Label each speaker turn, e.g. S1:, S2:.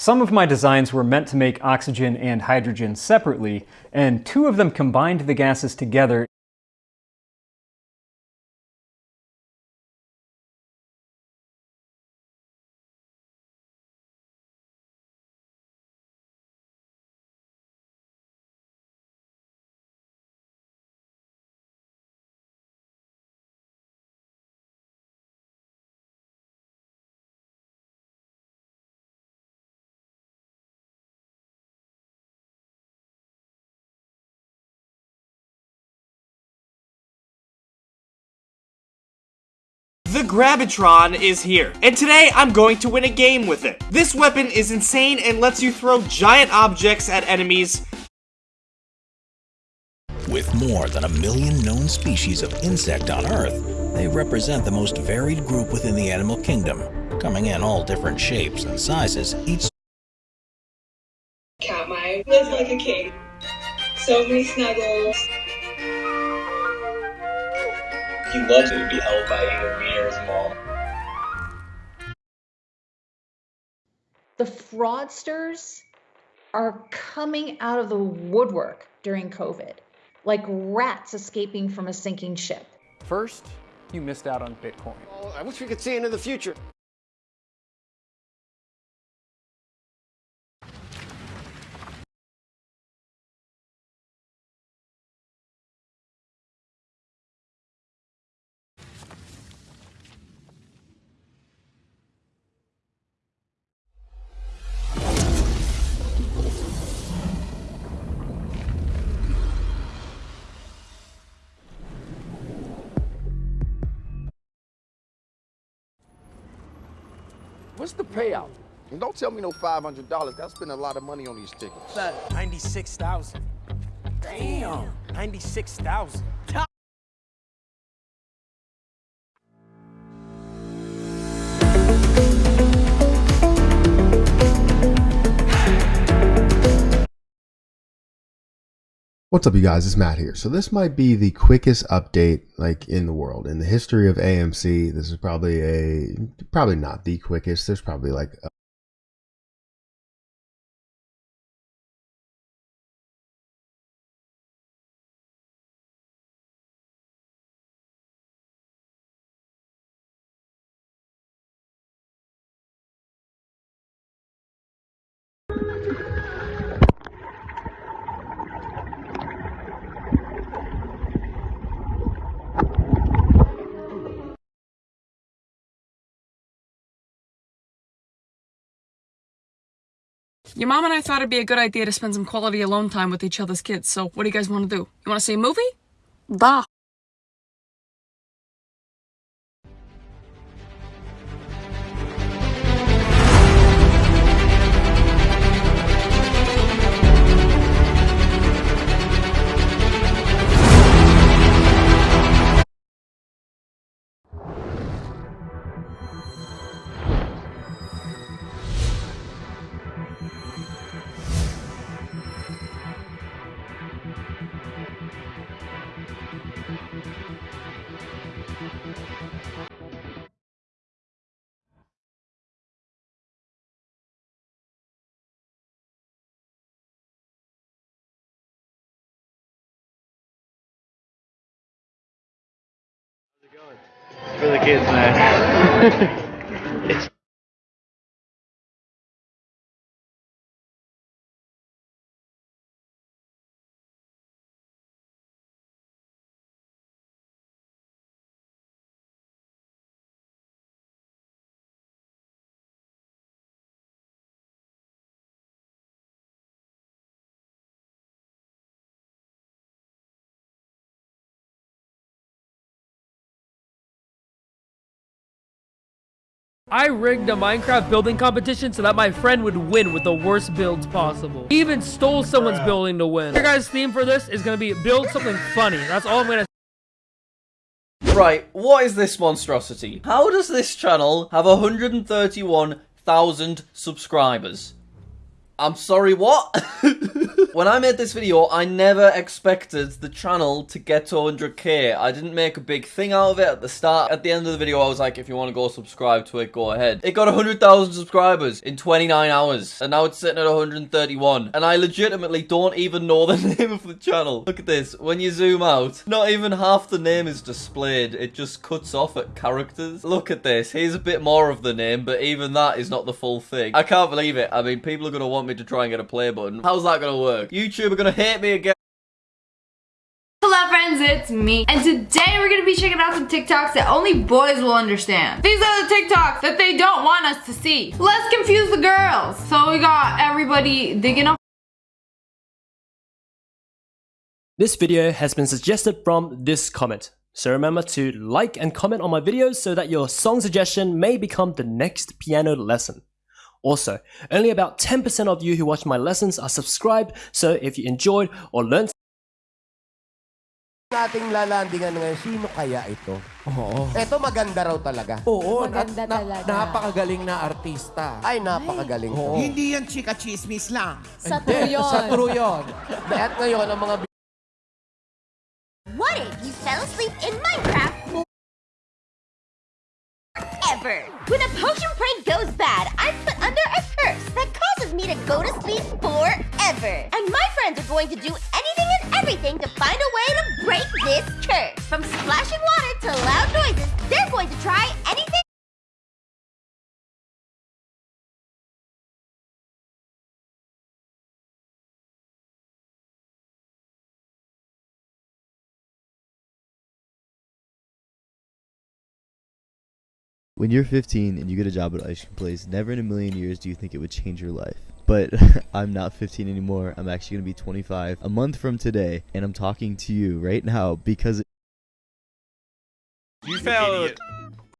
S1: Some of my designs were meant to make oxygen and hydrogen separately, and two of them combined the gases together
S2: The Gravitron is here, and today I'm going to win a game with it. This weapon is insane and lets you throw giant objects at enemies.
S3: With more than a million known species of insect on Earth, they represent the most varied group within the animal kingdom, coming in all different shapes and sizes, each
S4: Katmai lives like a king. So many snuggles.
S5: He loves to be held by either me or his mom.
S6: The fraudsters are coming out of the woodwork during COVID, like rats escaping from a sinking ship.
S1: First, you missed out on Bitcoin.
S7: Well, I wish we could see into the future.
S8: What's the payout?
S7: And don't tell me no $500. That's spend a lot of money on these tickets.
S2: 96,000. Damn. 96,000.
S9: What's up you guys, it's Matt here. So this might be the quickest update like in the world. In the history of AMC, this is probably a, probably not the quickest. There's probably like
S10: Your mom and I thought it'd be a good idea to spend some quality alone time with each other's kids, so what do you guys want to do? You want to see a movie? Da.
S5: For the kids, man.
S11: I rigged a Minecraft building competition so that my friend would win with the worst builds possible. He even stole someone's building to win. Your guys' theme for this is gonna be build something funny. That's all I'm gonna
S12: Right, what is this monstrosity? How does this channel have 131,000 subscribers? I'm sorry, what? when I made this video, I never expected the channel to get to 100k. I didn't make a big thing out of it at the start. At the end of the video, I was like, if you want to go subscribe to it, go ahead. It got 100,000 subscribers in 29 hours, and now it's sitting at 131. And I legitimately don't even know the name of the channel. Look at this. When you zoom out, not even half the name is displayed. It just cuts off at characters. Look at this. Here's a bit more of the name, but even that is not the full thing. I can't believe it. I mean, people are going to want me to try and get a play button. How's that going to work? YouTube are going to hate me again.
S13: Hello friends, it's me. And today we're gonna be checking out some TikToks that only boys will understand. These are the TikToks that they don't want us to see. Let's confuse the girls. So we got everybody digging up.
S14: This video has been suggested from this comment. So remember to like and comment on my videos so that your song suggestion may become the next piano lesson. Also, only about 10% of you who watch my lessons are subscribed, so if you enjoyed or learned
S15: nating lalandingan ngayon, sino kaya ito? Oo. Ito maganda raw talaga.
S16: Oo,
S15: Maganda
S16: at na-
S15: talaga.
S16: napakagaling na artista.
S15: Ay, napakagaling to.
S16: Hindi yan chika chismis lang.
S15: Sa
S16: Hindi,
S15: true yun.
S16: Sa true yun.
S15: At ngayon, ang mga
S17: What if you fell asleep in Minecraft When a potion prank goes bad, I'm put under a curse that causes me to go to sleep forever. And my friends are going to do anything and everything to find a way to break this curse. From splashing water to loud noises, they're going to try
S18: When you're 15 and you get a job at an ice cream place, never in a million years do you think it would change your life. But I'm not 15 anymore. I'm actually going to be 25 a month from today, and I'm talking to you right now because
S19: You failed